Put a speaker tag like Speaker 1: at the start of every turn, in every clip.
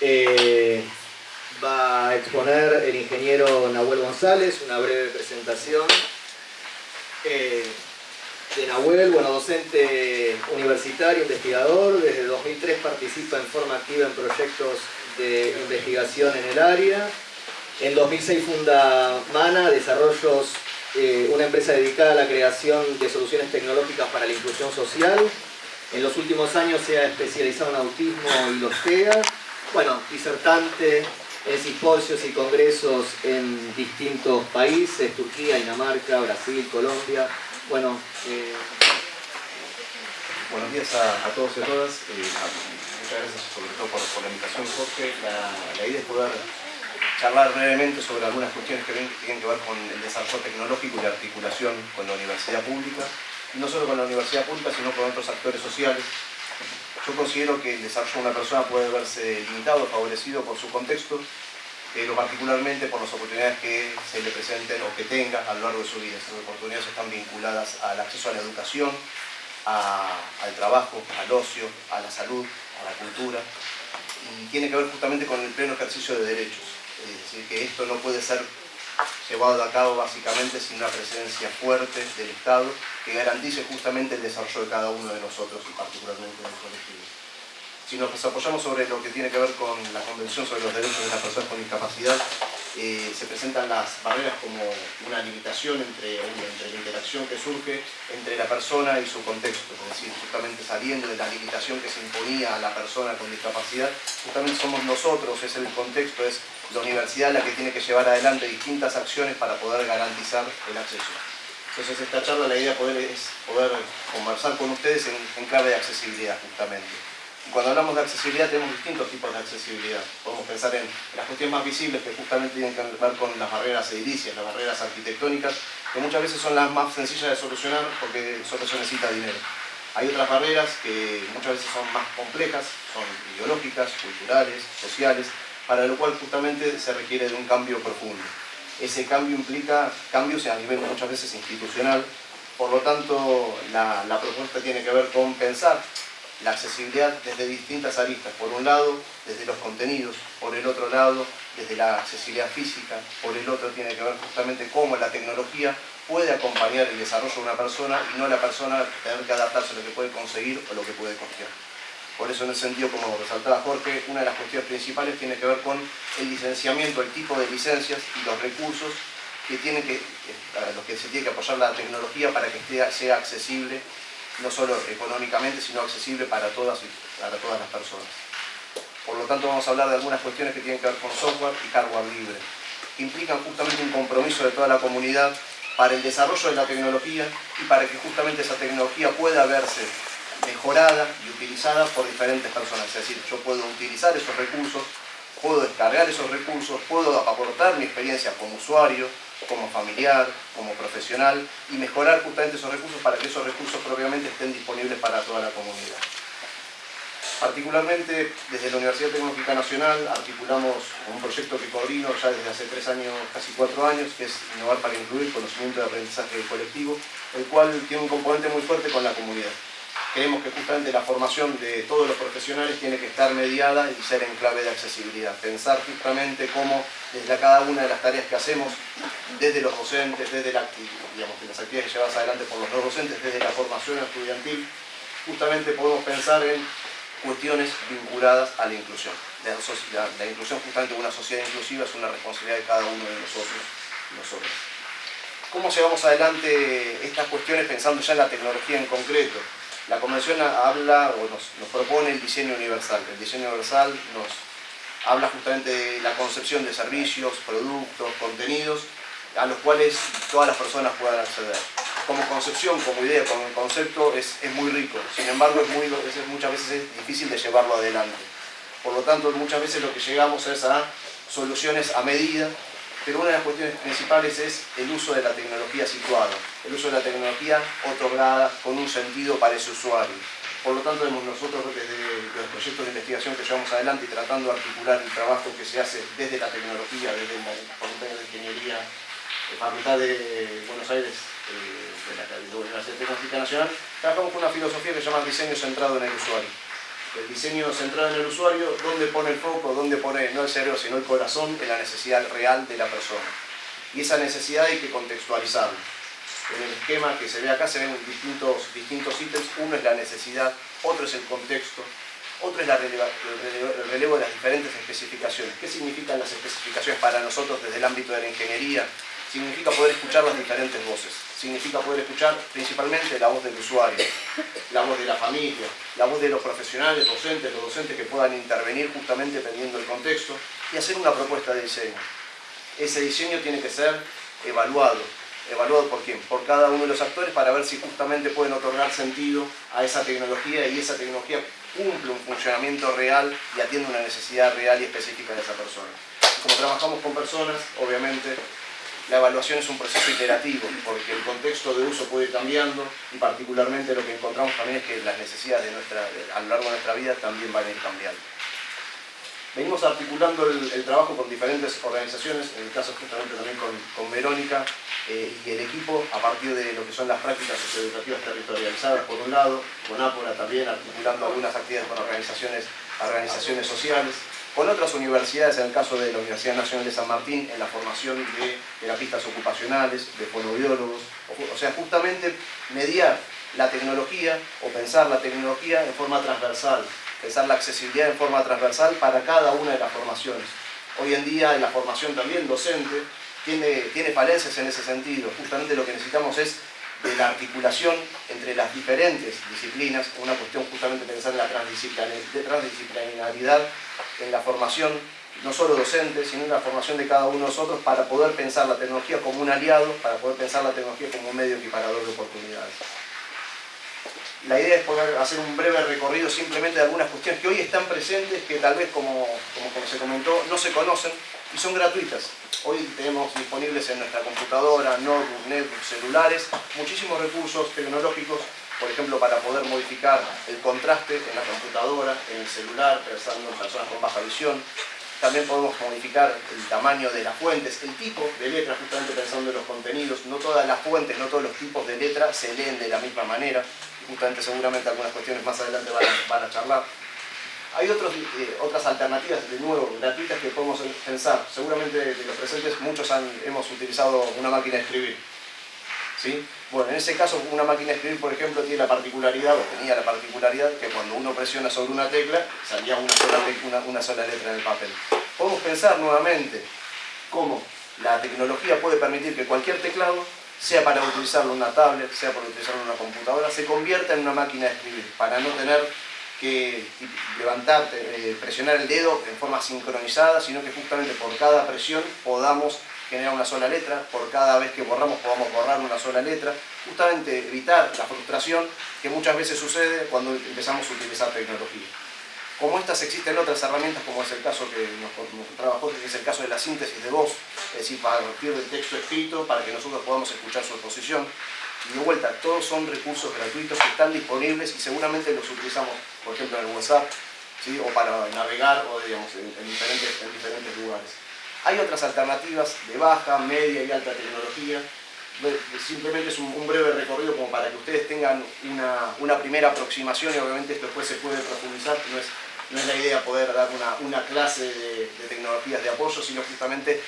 Speaker 1: Eh, va a exponer el ingeniero Nahuel González, una breve presentación. Eh, de Nahuel, bueno, docente universitario, investigador, desde 2003 participa en forma activa en proyectos de investigación en el área. En 2006 funda MANA, Desarrollos, eh, una empresa dedicada a la creación de soluciones tecnológicas para la inclusión social. En los últimos años se ha especializado en autismo y los TEA. Bueno, disertante en simposios y congresos en distintos países, Turquía, Dinamarca, Brasil, Colombia. Bueno, eh,
Speaker 2: buenos días a, todos y a todas. Eh, muchas gracias sobre todo por, la invitación, Jorge. La, idea es poder charlar brevemente sobre algunas cuestiones que, tienen que ver con el desarrollo tecnológico y la articulación con la universidad pública. No solo con la universidad pública, sino con otros actores sociales. Yo considero que el desarrollo de una persona puede verse limitado, favorecido por su contexto, pero particularmente por las oportunidades que se le presenten o que tenga a lo largo de su vida. Esas oportunidades están vinculadas al acceso a la educación, al trabajo, al ocio, a la salud, a la cultura, y tiene que ver justamente con el pleno ejercicio de derechos. Es decir, que esto no puede ser llevado a cabo básicamente sin una presencia fuerte del Estado que garantice justamente el desarrollo de cada uno de nosotros y particularmente del colectivo. Si nos apoyamos sobre lo que tiene que ver con la Convención sobre los Derechos de las Personas con Discapacidad, eh, se presentan las barreras como una limitación entre, entre, la interacción que surge entre la persona y su contexto, es decir, justamente saliendo de la limitación que se imponía a la persona con discapacidad, justamente somos nosotros, es el contexto, es la universidad la que tiene que llevar adelante distintas acciones para poder garantizar el acceso. Entonces esta charla la idea es poder conversar con ustedes en clave de accesibilidad justamente cuando hablamos de accesibilidad tenemos distintos tipos de accesibilidad. Podemos pensar en las cuestiones más visibles que justamente tienen que ver con las barreras edilicias, las barreras arquitectónicas, que muchas veces son las más sencillas de solucionar porque solo se necesita dinero. Hay otras barreras que muchas veces son más complejas, son ideológicas, culturales, sociales, para lo cual justamente se requiere de un cambio profundo. Ese cambio implica cambios a nivel muchas veces institucional, por lo tanto la, la propuesta tiene que ver con pensar la accesibilidad desde distintas aristas. Por un lado, desde los contenidos, por el otro lado, desde la accesibilidad física, por el otro tiene que ver justamente cómo la tecnología puede acompañar el desarrollo de una persona y no la persona tener que adaptarse a lo que puede conseguir o lo que puede costear. Por eso en ese sentido, como resaltaba Jorge, una de las cuestiones principales tiene que ver con el licenciamiento, el tipo de licencias y los recursos que tienen que, a los que se tiene que apoyar la tecnología para que sea accesible no solo económicamente, sino accesible para todas, para todas las personas. Por lo tanto, vamos a hablar de algunas cuestiones que tienen que ver con software y hardware libre, que implican justamente un compromiso de toda la comunidad para el desarrollo de la tecnología y para que justamente esa tecnología pueda verse mejorada y utilizada por diferentes personas. Es decir, yo puedo utilizar esos recursos, puedo descargar esos recursos, puedo aportar mi experiencia como usuario, como familiar, como profesional y mejorar justamente esos recursos para que esos recursos propiamente estén disponibles para toda la comunidad. Particularmente desde la Universidad Tecnológica Nacional articulamos un proyecto que coordino ya desde hace tres años, casi cuatro años, que es Innovar para Incluir Conocimiento de Aprendizaje Colectivo, el cual tiene un componente muy fuerte con la comunidad creemos que justamente la formación de todos los profesionales tiene que estar mediada y ser en clave de accesibilidad. Pensar justamente cómo desde cada una de las tareas que hacemos, desde los docentes, desde las actividades llevadas adelante por los dos docentes, desde la formación estudiantil, justamente podemos pensar en cuestiones vinculadas a la inclusión. La, la inclusión justamente de una sociedad inclusiva es una responsabilidad de cada uno de nosotros. nosotros. ¿Cómo llevamos adelante estas cuestiones pensando ya en la tecnología en concreto? La convención habla o nos, propone el diseño universal. El diseño universal nos habla justamente de la concepción de servicios, productos, contenidos, a los cuales todas las personas puedan acceder. Como concepción, como idea, como concepto, es, muy rico. Sin embargo, es muy, muchas veces es difícil de llevarlo adelante. Por lo tanto, muchas veces lo que llegamos es a soluciones a medida pero una de las cuestiones principales es el uso de la tecnología situada, el uso de la tecnología otorgada con un sentido para ese usuario. Por lo tanto, nosotros desde los proyectos de investigación que llevamos adelante y tratando de articular el trabajo que se hace desde la tecnología, desde la Facultad de Ingeniería, la Facultad de Buenos Aires, eh, de la Universidad Tecnológica Nacional, trabajamos con una filosofía que se llama diseño centrado en el usuario. El diseño centrado en el usuario, ¿dónde pone el foco? ¿Dónde pone no el cerebro, sino el corazón en la necesidad real de la persona? Y esa necesidad hay que contextualizarla. En el esquema que se ve acá se ven distintos, distintos ítems. Uno es la necesidad, otro es el contexto, otro es el relevo de las diferentes especificaciones. ¿Qué significan las especificaciones para nosotros desde el ámbito de la ingeniería? Significa poder escuchar las diferentes voces. Significa poder escuchar principalmente la voz del usuario, la voz de la familia, la voz de los profesionales, docentes, los docentes que puedan intervenir justamente dependiendo del contexto y hacer una propuesta de diseño. Ese diseño tiene que ser evaluado. ¿Evaluado por quién? Por cada uno de los actores para ver si justamente pueden otorgar sentido a esa tecnología y esa tecnología cumple un funcionamiento real y atiende una necesidad real y específica de esa persona. Como trabajamos con personas, obviamente la evaluación es un proceso iterativo, porque el contexto de uso puede ir cambiando y particularmente lo que encontramos también es que las necesidades a lo largo de nuestra vida también van a ir cambiando. Venimos articulando el, trabajo con diferentes organizaciones, en el caso justamente también con, Verónica eh, y el equipo, a partir de lo que son las prácticas socioeducativas territorializadas, por un lado, con Ápora también, articulando algunas actividades con organizaciones, organizaciones sociales, con otras universidades, en el caso de la Universidad Nacional de San Martín, en la formación de terapistas ocupacionales, de fonobiólogos, o sea, justamente mediar la tecnología o pensar la tecnología en forma transversal, pensar la accesibilidad en forma transversal para cada una de las formaciones. Hoy en día en la formación también docente tiene, tiene falencias en ese sentido, justamente lo que necesitamos es de la articulación entre las diferentes disciplinas, una cuestión justamente pensar en la transdisciplinaridad en la formación, no solo docente, sino en la formación de cada uno de nosotros para poder pensar la tecnología como un aliado, para poder pensar la tecnología como un medio equiparador de oportunidades. La idea es poder hacer un breve recorrido simplemente de algunas cuestiones que hoy están presentes, que tal vez, como, como, se comentó, no se conocen y son gratuitas. Hoy tenemos disponibles en nuestra computadora, notebook, netbooks, celulares, muchísimos recursos tecnológicos por ejemplo, para poder modificar el contraste en la computadora, en el celular, pensando en personas con baja visión. También podemos modificar el tamaño de las fuentes, el tipo de letra, justamente pensando en los contenidos. No todas las fuentes, no todos los tipos de letra se leen de la misma manera. Justamente seguramente algunas cuestiones más adelante van a, charlar. Hay otros, eh, otras alternativas, de nuevo, gratuitas que podemos pensar. Seguramente de los presentes muchos han, hemos utilizado una máquina de escribir. Bueno, en ese caso una máquina de escribir, por ejemplo, tiene la particularidad, o tenía la particularidad, que cuando uno presiona sobre una tecla, salía una sola, letra en el papel. Podemos pensar nuevamente cómo la tecnología puede permitir que cualquier teclado, sea para utilizarlo en una tablet, sea para utilizarlo en una computadora, se convierta en una máquina de escribir, para no tener que levantar, eh, presionar el dedo en forma sincronizada, sino que justamente por cada presión podamos generar una sola letra, por cada vez que borramos podamos borrar una sola letra, justamente evitar la frustración que muchas veces sucede cuando empezamos a utilizar tecnología. Como estas existen otras herramientas, como es el caso que nos, trabajó, que es el caso de la síntesis de voz, es decir, para partir del texto escrito, para que nosotros podamos escuchar su exposición. Y de vuelta, todos son recursos gratuitos que están disponibles y seguramente los utilizamos, por ejemplo, en el WhatsApp, ¿sí? o para navegar o digamos, en, diferentes, en diferentes lugares. Hay otras alternativas de baja, media y alta tecnología. Simplemente es un, breve recorrido como para que ustedes tengan una, primera aproximación y obviamente esto después se puede profundizar. No es, no es la idea poder dar una, clase de, tecnologías de apoyo, sino justamente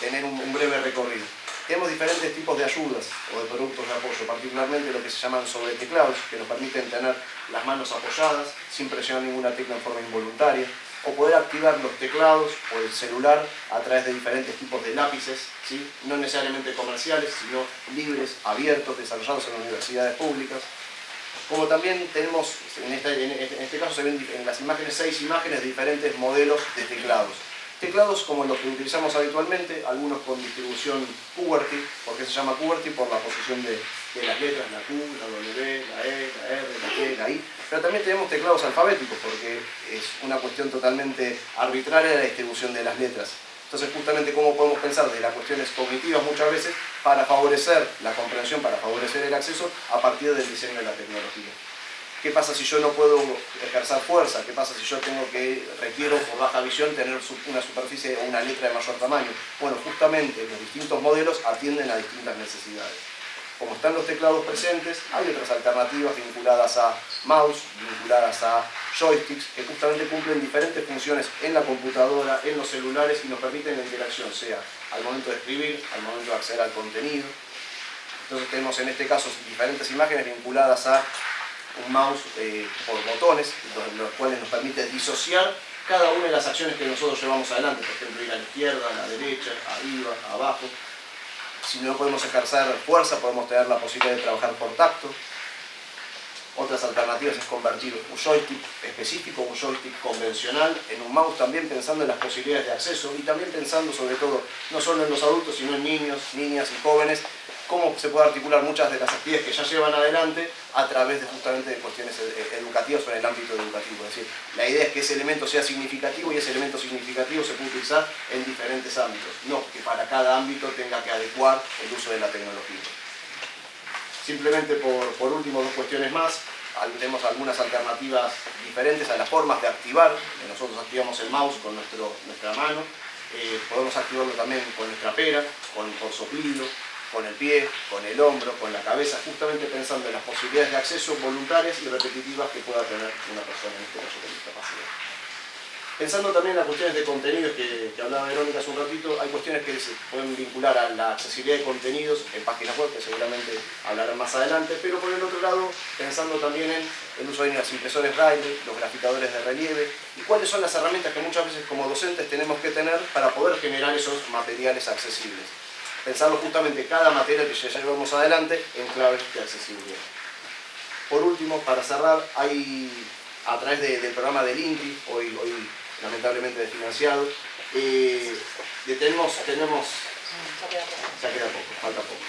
Speaker 2: tener un, breve recorrido. Tenemos diferentes tipos de ayudas o de productos de apoyo, particularmente lo que se llaman sobre teclados, que nos permiten tener las manos apoyadas sin presionar ninguna tecla en forma involuntaria o poder activar los teclados o el celular a través de diferentes tipos de lápices, ¿sí? no necesariamente comerciales, sino libres, abiertos, desarrollados en universidades públicas. Como también tenemos, en este, en este caso se ven en las imágenes seis imágenes de diferentes modelos de teclados. Teclados como los que utilizamos habitualmente, algunos con distribución QWERTY, porque se llama QWERTY por la posición de, de las letras, la Q, la W, la E, la R, la T, la I, pero también tenemos teclados alfabéticos, porque es una cuestión totalmente arbitraria la distribución de las letras. Entonces, justamente, ¿cómo podemos pensar de las cuestiones cognitivas muchas veces para favorecer la comprensión, para favorecer el acceso a partir del diseño de la tecnología? ¿Qué pasa si yo no puedo ejercer fuerza? ¿Qué pasa si yo tengo que, requiero por baja visión tener una superficie o una letra de mayor tamaño? Bueno, justamente los distintos modelos atienden a distintas necesidades como están los teclados presentes, hay otras alternativas vinculadas a mouse, vinculadas a joysticks que justamente cumplen diferentes funciones en la computadora, en los celulares y nos permiten la interacción, sea al momento de escribir, al momento de acceder al contenido. Entonces tenemos en este caso diferentes imágenes vinculadas a un mouse eh, por botones, los, cuales nos permiten disociar cada una de las acciones que nosotros llevamos adelante, por ejemplo ir a la izquierda, a la derecha, arriba, abajo. Si no podemos ejercer fuerza, podemos tener la posibilidad de trabajar por tacto, otras alternativas es convertir un joystick específico, un joystick convencional, en un mouse también pensando en las posibilidades de acceso y también pensando sobre todo, no solo en los adultos, sino en niños, niñas y jóvenes, cómo se puede articular muchas de las actividades que ya llevan adelante a través de justamente cuestiones educativas o en el ámbito educativo. Es decir, la idea es que ese elemento sea significativo y ese elemento significativo se puede utilizar en diferentes ámbitos, no que para cada ámbito tenga que adecuar el uso de la tecnología. Simplemente por, último, dos cuestiones más. Tenemos algunas alternativas diferentes a las formas de activar. Nosotros activamos el mouse con nuestro, nuestra mano. Eh, podemos activarlo también con nuestra pera, con, por soplido, con el pie, con el hombro, con la cabeza, justamente pensando en las posibilidades de acceso voluntarias y repetitivas que pueda tener una persona en este caso con discapacidad. Pensando también en las cuestiones de contenidos que, hablaba Verónica hace un ratito, hay cuestiones que se pueden vincular a la accesibilidad de contenidos en páginas web, que seguramente hablarán más adelante, pero por el otro lado, pensando también en el uso de las impresores braille, los graficadores de relieve, y cuáles son las herramientas que muchas veces como docentes tenemos que tener para poder generar esos materiales accesibles. Pensando justamente cada material que ya llevamos adelante en claves de accesibilidad. Por último, para cerrar, hay a través del programa del hoy, hoy lamentablemente desfinanciado. Eh, tenemos, tenemos, ya queda poco, falta poco.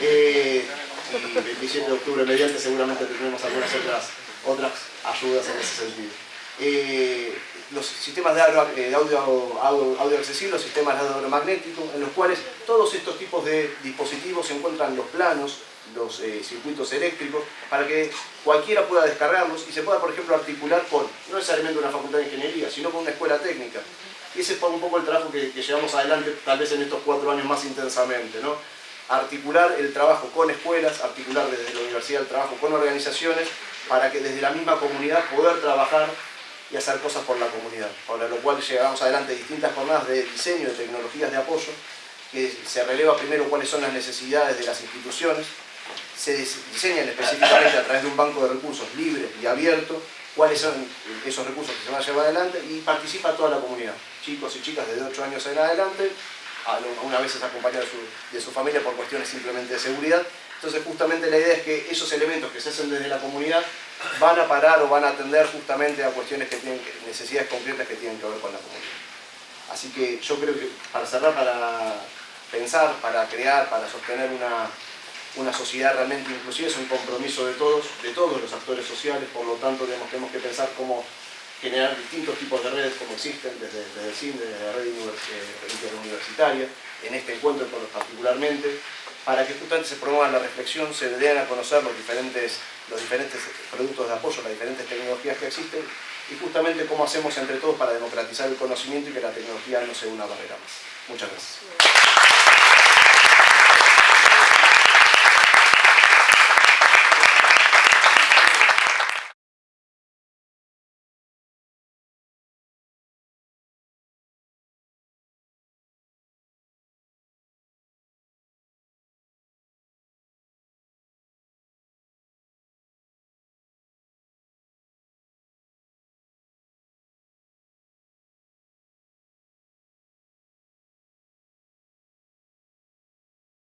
Speaker 2: Eh, y el 27 de octubre mediante seguramente tendremos algunas otras, otras ayudas en ese sentido. Eh, los sistemas de audio, de audio, audio accesible, los sistemas de audio magnético, en los cuales todos estos tipos de dispositivos se encuentran los planos, los eh, circuitos eléctricos para que cualquiera pueda descargarlos y se pueda, por ejemplo, articular con, no necesariamente una facultad de ingeniería, sino con una escuela técnica. Y ese es un poco el trabajo que, llevamos adelante, tal vez en estos cuatro años más intensamente, ¿no? Articular el trabajo con escuelas, articular desde la universidad el trabajo con organizaciones, para que desde la misma comunidad poder trabajar y hacer cosas por la comunidad. Para lo cual llevamos adelante distintas jornadas de diseño de tecnologías de apoyo, que se releva primero cuáles son las necesidades de las instituciones, se diseñan específicamente a través de un banco de recursos libre y abierto cuáles son esos recursos que se van a llevar adelante y participa toda la comunidad, chicos y chicas desde 8 años en adelante, una vez es acompañado de su, familia por cuestiones simplemente de seguridad. Entonces justamente la idea es que esos elementos que se hacen desde la comunidad van a parar o van a atender justamente a cuestiones que tienen necesidades concretas que tienen que ver con la comunidad. Así que yo creo que para cerrar, para pensar, para crear, para sostener una, una sociedad realmente inclusiva es un compromiso de todos, de todos los actores sociales, por lo tanto tenemos que pensar cómo generar distintos tipos de redes como existen desde, el CIN, desde la red interuniversitaria, en este encuentro particularmente, para que justamente se promueva la reflexión, se den a conocer los diferentes, los diferentes productos de apoyo, las diferentes tecnologías que existen y justamente cómo hacemos entre todos para democratizar el conocimiento y que la tecnología no sea una barrera más. Muchas gracias.